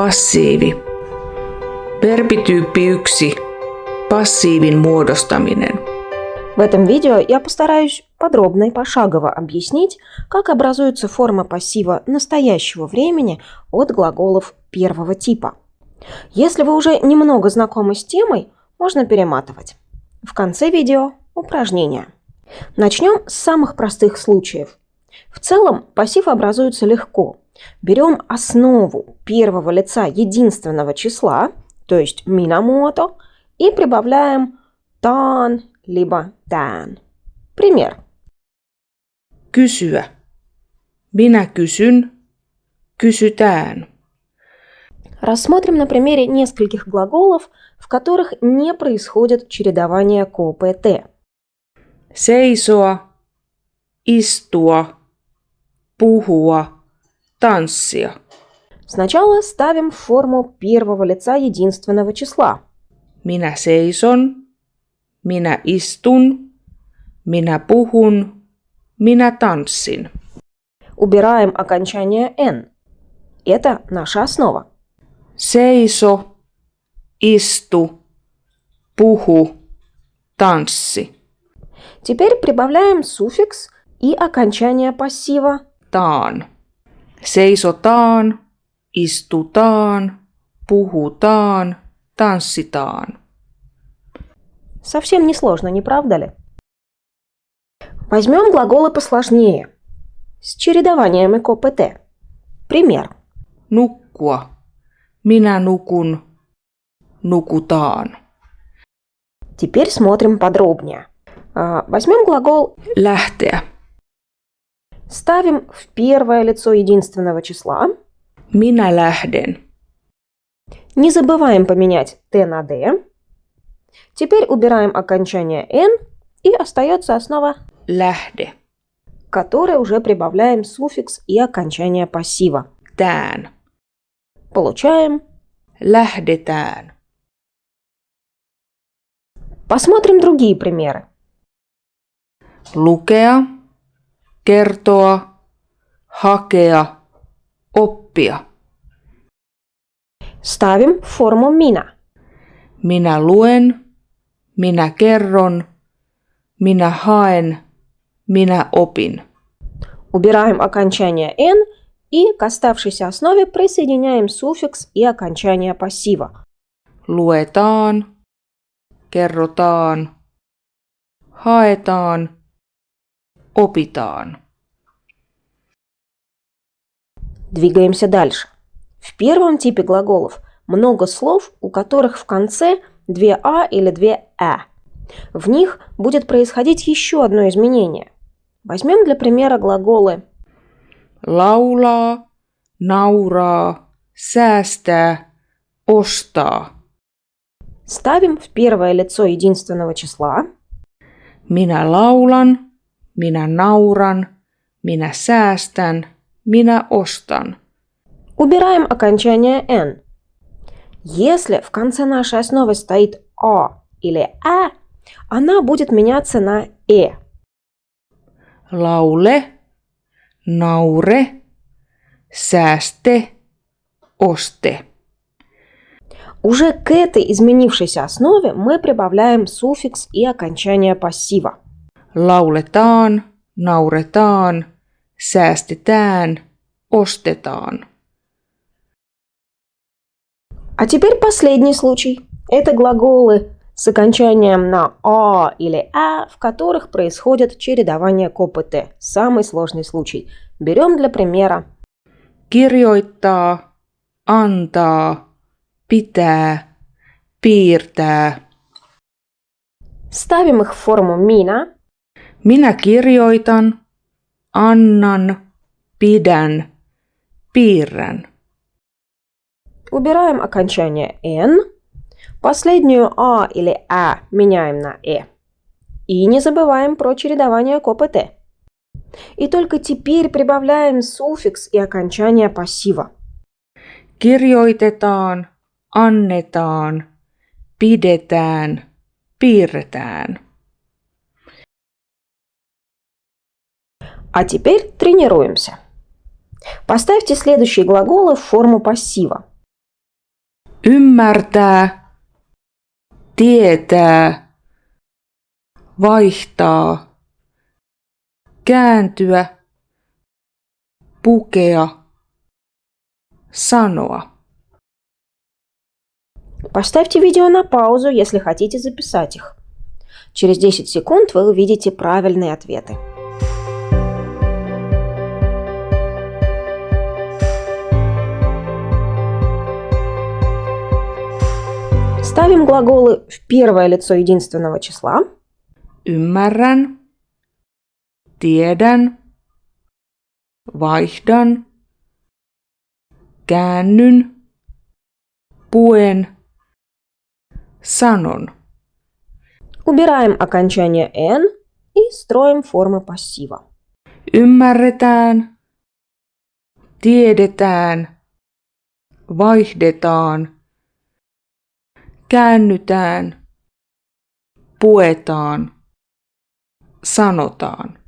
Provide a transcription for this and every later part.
Passiivi. Verbityyppi 1. Passiivin muodostaminen. В этом видео я постараюсь подробно и пошагово объяснить, как образуется форма пассива настоящего времени от глаголов первого типа. Если вы уже немного знакомы с темой, можно перематывать. В конце видео упражнения. Начнем с самых простых случаев. В целом пассив образуется легко. Берем основу первого лица единственного числа, то есть минамото, и прибавляем тан либо тан. Пример. Kysyä. Minä kysyn. Kysytään. Рассмотрим на примере нескольких глаголов, в которых не происходит чередование КПТ. Seisoa, istua, puhua, tanssia. Сначала ставим форму первого лица единственного числа. Minä seison, minä istun, minä puhun, minä tanssin. Убираем окончание «н». Это наша основа. Seiso, istu, puhu, tanssi. Теперь прибавляем суффикс и окончание пассива Taan. Seisotaan, istutaan, puhutaan, tanssitaan. Совсем несложно, не правда ли? Возьмем глаголы посложнее, с чередованием КПТ. Пример. Nukkua. Minä nukun. Nukutaan. Теперь смотрим подробнее. А, Возьмем глагол, Lähteä. Ставим в первое лицо единственного числа. Minä lähden. Не забываем поменять Т на Д. Теперь убираем окончание Н и остается основа, Lähde. к которой уже прибавляем суффикс и окончание пассива. Tään. Получаем. Lähdetään. Посмотрим другие примеры. Lukea. Kertoa. Hakea. Oppia. Ставим форму мина. Minä luen. Minä kerron. Minä haen. Minä opin. Убираем окончание «н» и к оставшейся основе присоединяем суффикс и окончание пассива. Luetaan. Kerrotaan. Haetaan. Opitaan. Двигаемся дальше. В первом типе глаголов много слов, у которых в конце две «а» или две «э». В них будет происходить еще одно изменение. Возьмем для примера глаголы Laulaa. Nauraa. Säästää. Ostaa. Ставим в первое лицо единственного числа, Minä laulan. Minä nauran. Minä säästän. Minä ostan. убираем окончание «н». Если в конце нашей основы стоит «а» или «э», она будет меняться на «э». Laule. Naure. Sääste. Oste. Уже к этой изменившейся основе мы прибавляем суффикс и окончание пассива. Lauletaan. Nauretaan. Säästetään. Ostetaan. А теперь последний случай. Это глаголы с окончанием на «а» или «а», в которых происходит чередование КПТ. Самый сложный случай. Берем для примера Kirjoittaa. Antaa. Pitää. Piirtää. Ставим их в форму «мина», Minä kirjoitan. Annan. Pidän. Piirrän. убираем окончание «н», последнюю «а» или «а» меняем на «э». И не забываем про чередование КПТ. И только теперь прибавляем суффикс и окончание пассива. Kirjoitetaan. Annetaan. Pidetään. Piirretään. А теперь тренируемся. Поставьте следующие глаголы в форму пассива. Ymmärtää. Tietää. Vaihtaa. Kääntyä. Pukea. Sanoa. Поставьте видео на паузу, если хотите записать их. Через 10 секунд вы увидите правильные ответы. Ставим глаголы в первое лицо единственного числа. Ymmärrän. Tiedän. Vaihdan. Käännyn. Puen. Sanon. Убираем окончание «н» и строим формы пассива. Ymmärretään. Tiedetään. Vaihdetaan. Käännytään. Puetaan. Sanotaan.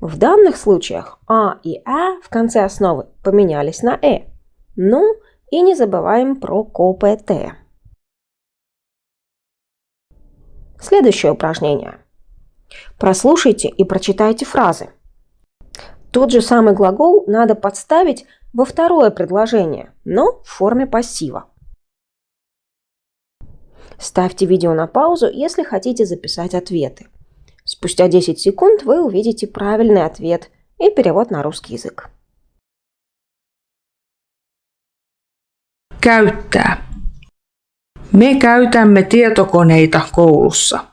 В данных случаях «а» и «а» в конце основы поменялись на «э». Ну и не забываем про КПТ. Следующее упражнение. Прослушайте и прочитайте фразы. Тот же самый глагол надо подставить во второе предложение, но в форме пассива. Ставьте видео на паузу, если хотите записать ответы. Спустя 10 секунд вы увидите правильный ответ и перевод на русский язык. Käyttää. Me käytämme tietokoneita koulussa.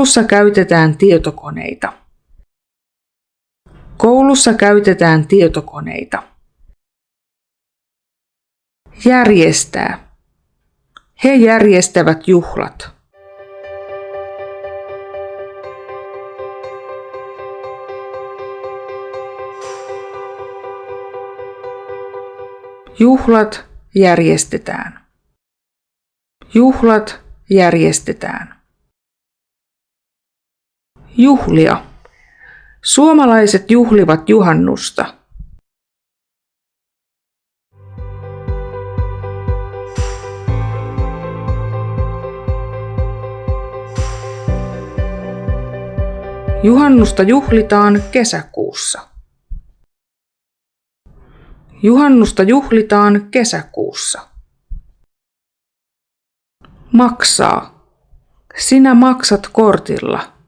Koulussa käytetään tietokoneita. Koulussa käytetään tietokoneita. Järjestää. He järjestävät juhlat. Juhlat järjestetään. Juhlat järjestetään. Juhlia. Suomalaiset juhlivat juhannusta. Juhannusta juhlitaan kesäkuussa. Juhannusta juhlitaan kesäkuussa. Maksaa. Sinä maksat kortilla.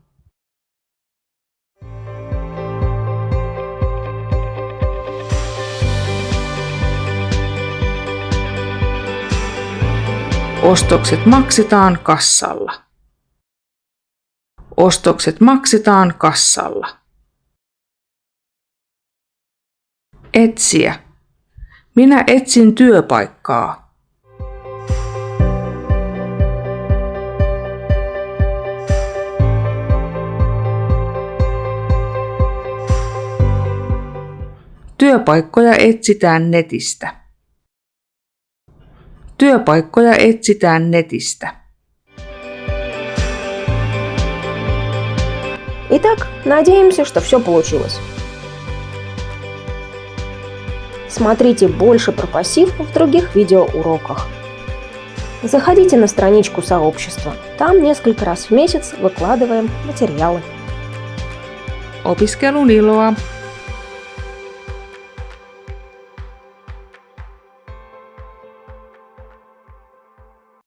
Ostokset maksetaan kassalla. Ostokset maksetaan kassalla. Etsiä. Minä etsin työpaikkaa. Työpaikkoja etsitään netistä. Työpaikkoja etsitään netistä. Итак, надеемся, что все получилось. Смотрите больше про пассив в других видеоуроках. Заходите на страничку сообщества. Там несколько раз в месяц выкладываем материалы. Opiskelun iloa!